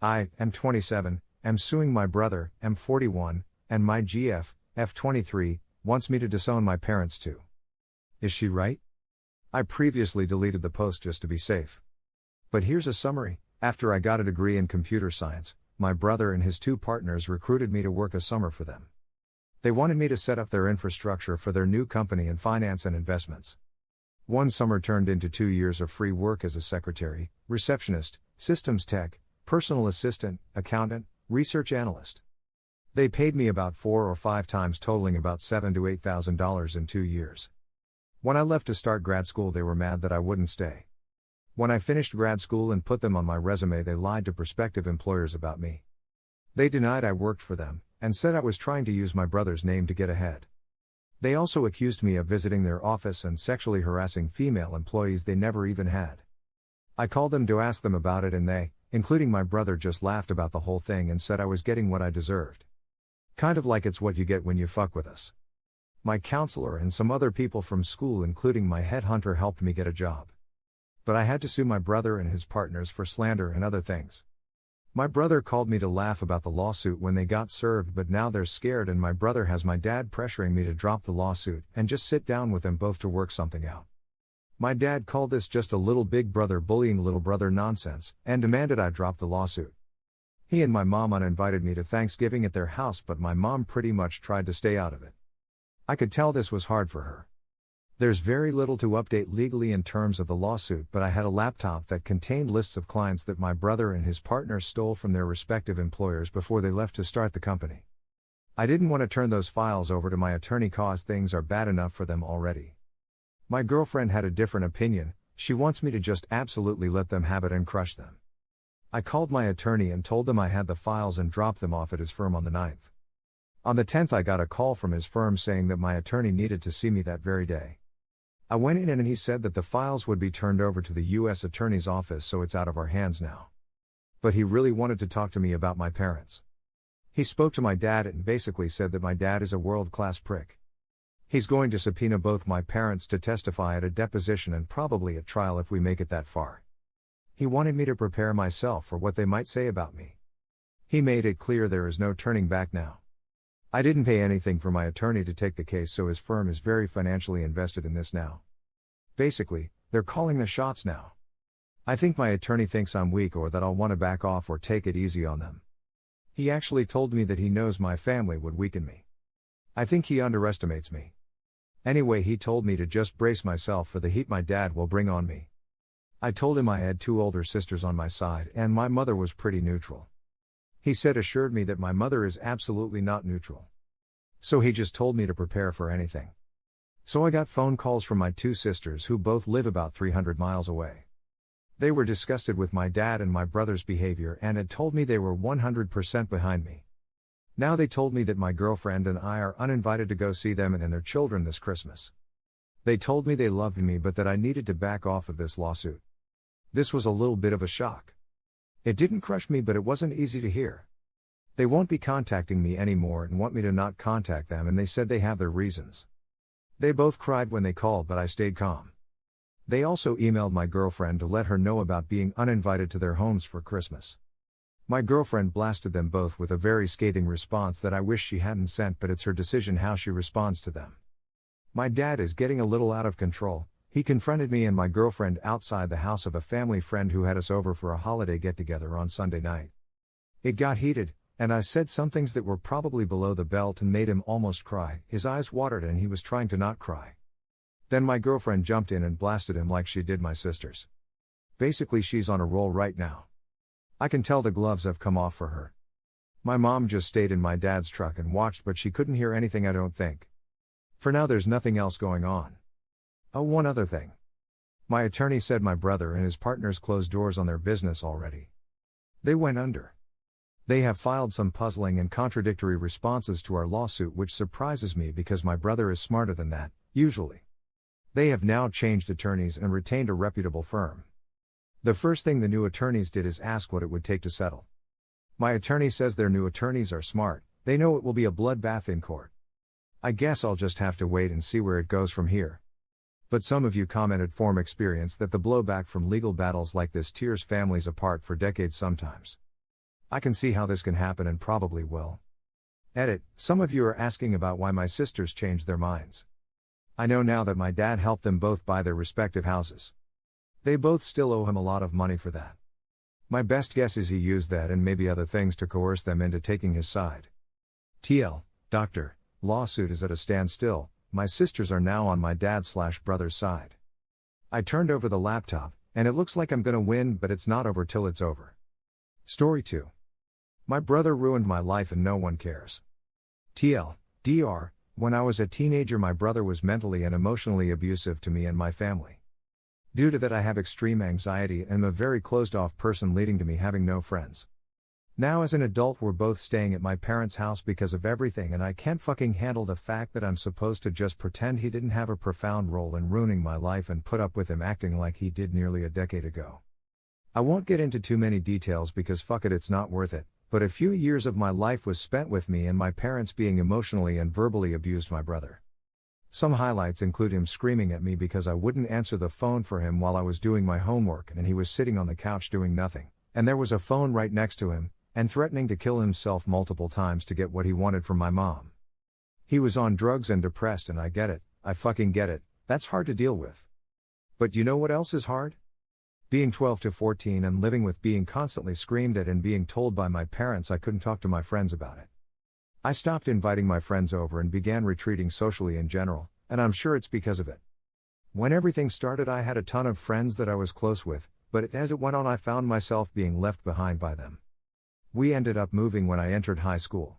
I, M27, am suing my brother, M41, and my GF, F23, wants me to disown my parents too. Is she right? I previously deleted the post just to be safe. But here's a summary after I got a degree in computer science, my brother and his two partners recruited me to work a summer for them. They wanted me to set up their infrastructure for their new company in finance and investments. One summer turned into two years of free work as a secretary, receptionist, systems tech, personal assistant, accountant, research analyst. They paid me about four or five times, totaling about seven to eight thousand dollars in two years. When I left to start grad school, they were mad that I wouldn't stay. When I finished grad school and put them on my resume, they lied to prospective employers about me. They denied I worked for them, and said I was trying to use my brother's name to get ahead. They also accused me of visiting their office and sexually harassing female employees they never even had. I called them to ask them about it, and they, including my brother, just laughed about the whole thing and said I was getting what I deserved. Kind of like it's what you get when you fuck with us. My counselor and some other people from school, including my headhunter, helped me get a job but I had to sue my brother and his partners for slander and other things. My brother called me to laugh about the lawsuit when they got served, but now they're scared, and my brother has my dad pressuring me to drop the lawsuit and just sit down with them both to work something out. My dad called this just a little big brother bullying little brother nonsense and demanded I drop the lawsuit. He and my mom uninvited me to Thanksgiving at their house, but my mom pretty much tried to stay out of it. I could tell this was hard for her. There's very little to update legally in terms of the lawsuit, but I had a laptop that contained lists of clients that my brother and his partner stole from their respective employers before they left to start the company. I didn't want to turn those files over to my attorney cause things are bad enough for them already. My girlfriend had a different opinion, she wants me to just absolutely let them have it and crush them. I called my attorney and told them I had the files and dropped them off at his firm on the 9th. On the 10th, I got a call from his firm saying that my attorney needed to see me that very day. I went in and he said that the files would be turned over to the U.S. Attorney's Office so it's out of our hands now. But he really wanted to talk to me about my parents. He spoke to my dad and basically said that my dad is a world class prick. He's going to subpoena both my parents to testify at a deposition and probably at trial if we make it that far. He wanted me to prepare myself for what they might say about me. He made it clear there is no turning back now. I didn't pay anything for my attorney to take the case, so his firm is very financially invested in this now. Basically, they're calling the shots now. I think my attorney thinks I'm weak or that I'll want to back off or take it easy on them. He actually told me that he knows my family would weaken me. I think he underestimates me. Anyway, he told me to just brace myself for the heat my dad will bring on me. I told him I had two older sisters on my side and my mother was pretty neutral. He said assured me that my mother is absolutely not neutral. So he just told me to prepare for anything. So I got phone calls from my two sisters who both live about 300 miles away. They were disgusted with my dad and my brother's behavior and had told me they were 100% behind me. Now they told me that my girlfriend and I are uninvited to go see them and their children this Christmas. They told me they loved me but that I needed to back off of this lawsuit. This was a little bit of a shock. It didn't crush me, but it wasn't easy to hear. They won't be contacting me anymore and want me to not contact them, and they said they have their reasons. They both cried when they called, but I stayed calm. They also emailed my girlfriend to let her know about being uninvited to their homes for Christmas. My girlfriend blasted them both with a very scathing response that I wish she hadn't sent, but it's her decision how she responds to them. My dad is getting a little out of control, he confronted me and my girlfriend outside the house of a family friend who had us over for a holiday get together on Sunday night. It got heated, and I said some things that were probably below the belt and made him almost cry. His eyes watered and he was trying to not cry. Then my girlfriend jumped in and blasted him like she did my sisters. Basically, she's on a roll right now. I can tell the gloves have come off for her. My mom just stayed in my dad's truck and watched, but she couldn't hear anything, I don't think. For now, there's nothing else going on. Oh, one other thing. My attorney said my brother and his partners closed doors on their business already. They went under. They have filed some puzzling and contradictory responses to our lawsuit, which surprises me because my brother is smarter than that, usually. They have now changed attorneys and retained a reputable firm. The first thing the new attorneys did is ask what it would take to settle. My attorney says their new attorneys are smart, they know it will be a bloodbath in court. I guess I'll just have to wait and see where it goes from here. But some of you commented from experience that the blowback from legal battles like this tears families apart for decades sometimes. I can see how this can happen and probably will. Edit Some of you are asking about why my sisters changed their minds. I know now that my dad helped them both buy their respective houses. They both still owe him a lot of money for that. My best guess is he used that and maybe other things to coerce them into taking his side. TL, Doctor, lawsuit is at a standstill, my sisters are now on my dad slash brother's side. I turned over the laptop, and it looks like I'm gonna win, but it's not over till it's over. Story 2. My brother ruined my life and no one cares. TL, DR, when I was a teenager, my brother was mentally and emotionally abusive to me and my family. Due to that, I have extreme anxiety and am a very closed off person, leading to me having no friends. Now, as an adult, we're both staying at my parents' house because of everything, and I can't fucking handle the fact that I'm supposed to just pretend he didn't have a profound role in ruining my life and put up with him acting like he did nearly a decade ago. I won't get into too many details because fuck it, it's not worth it, but a few years of my life was spent with me and my parents being emotionally and verbally abused my brother. Some highlights include him screaming at me because I wouldn't answer the phone for him while I was doing my homework and he was sitting on the couch doing nothing, and there was a phone right next to him, and threatening to kill himself multiple times to get what he wanted from my mom. He was on drugs and depressed, and I get it, I fucking get it, that's hard to deal with. But you know what else is hard? Being 12 to 14 and living with being constantly screamed at and being told by my parents I couldn't talk to my friends about it. I stopped inviting my friends over and began retreating socially in general, and I'm sure it's because of it. When everything started, I had a ton of friends that I was close with, but as it went on, I found myself being left behind by them. We ended up moving when I entered high school.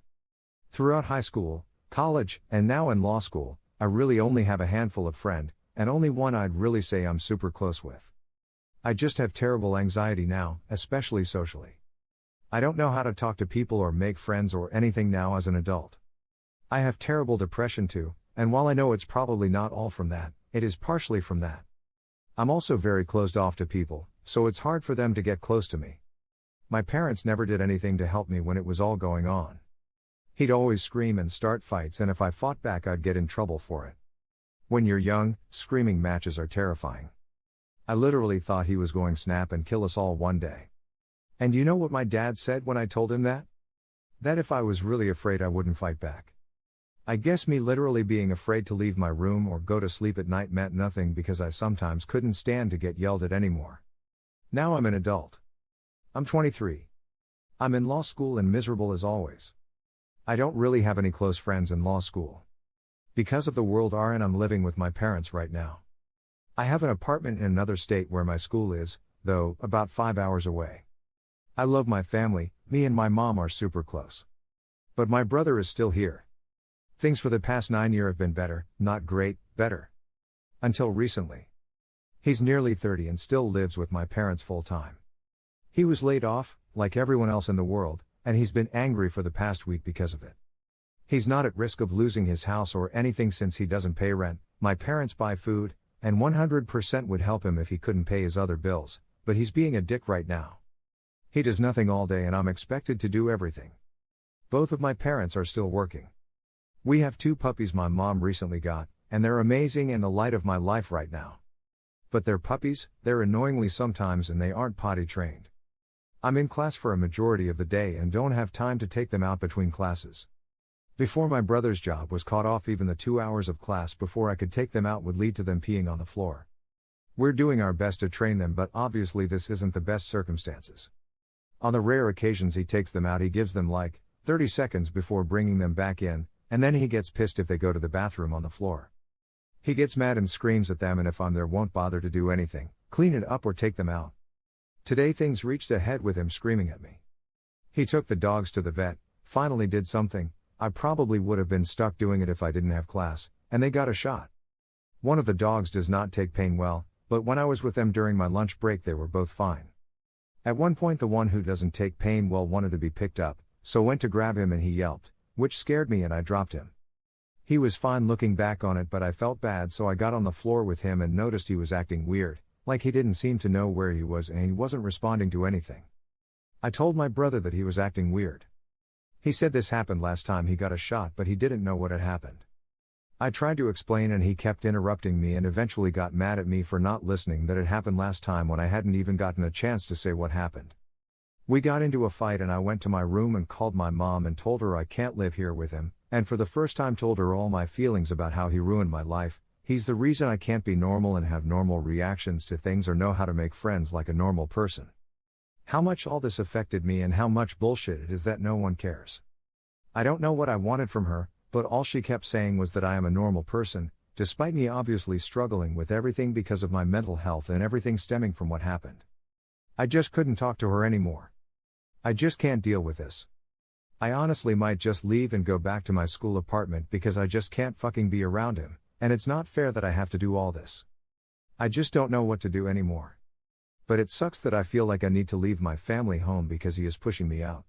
Throughout high school, college, and now in law school, I really only have a handful of friends, and only one I'd really say I'm super close with. I just have terrible anxiety now, especially socially. I don't know how to talk to people or make friends or anything now as an adult. I have terrible depression too, and while I know it's probably not all from that, it is partially from that. I'm also very closed off to people, so it's hard for them to get close to me. My parents never did anything to help me when it was all going on. He'd always scream and start fights, and if I fought back, I'd get in trouble for it. When you're young, screaming matches are terrifying. I literally thought he was going snap and kill us all one day. And you know what my dad said when I told him that? That if I was really afraid, I wouldn't fight back. I guess me literally being afraid to leave my room or go to sleep at night meant nothing because I sometimes couldn't stand to get yelled at anymore. Now I'm an adult. I'm 23. I'm in law school and miserable as always. I don't really have any close friends in law school. Because of the world R and I'm living with my parents right now. I have an apartment in another state where my school is, though, about 5 hours away. I love my family, me and my mom are super close. But my brother is still here. Things for the past 9 year have been better, not great, better. Until recently. He's nearly 30 and still lives with my parents full time. He was laid off, like everyone else in the world, and he's been angry for the past week because of it. He's not at risk of losing his house or anything since he doesn't pay rent, my parents buy food, and 100% would help him if he couldn't pay his other bills, but he's being a dick right now. He does nothing all day and I'm expected to do everything. Both of my parents are still working. We have two puppies my mom recently got, and they're amazing and the light of my life right now. But they're puppies, they're annoyingly sometimes and they aren't potty trained. I'm in class for a majority of the day and don't have time to take them out between classes. Before my brother's job was caught off, even the two hours of class before I could take them out would lead to them peeing on the floor. We're doing our best to train them, but obviously, this isn't the best circumstances. On the rare occasions he takes them out, he gives them like 30 seconds before bringing them back in, and then he gets pissed if they go to the bathroom on the floor. He gets mad and screams at them, and if I'm there, won't bother to do anything, clean it up, or take them out. Today things reached a head with him screaming at me. He took the dogs to the vet, finally did something, I probably would have been stuck doing it if I didn't have class, and they got a shot. One of the dogs does not take pain well, but when I was with them during my lunch break, they were both fine. At one point, the one who doesn't take pain well wanted to be picked up, so went to grab him and he yelped, which scared me and I dropped him. He was fine looking back on it, but I felt bad, so I got on the floor with him and noticed he was acting weird, like he didn't seem to know where he was and he wasn't responding to anything. I told my brother that he was acting weird. He said this happened last time he got a shot, but he didn't know what had happened. I tried to explain and he kept interrupting me and eventually got mad at me for not listening that it happened last time when I hadn't even gotten a chance to say what happened. We got into a fight and I went to my room and called my mom and told her I can't live here with him, and for the first time told her all my feelings about how he ruined my life. He's the reason I can't be normal and have normal reactions to things or know how to make friends like a normal person. How much all this affected me and how much bullshit it is that no one cares. I don't know what I wanted from her, but all she kept saying was that I am a normal person, despite me obviously struggling with everything because of my mental health and everything stemming from what happened. I just couldn't talk to her anymore. I just can't deal with this. I honestly might just leave and go back to my school apartment because I just can't fucking be around him, and it's not fair that I have to do all this. I just don't know what to do anymore. But it sucks that I feel like I need to leave my family home because he is pushing me out.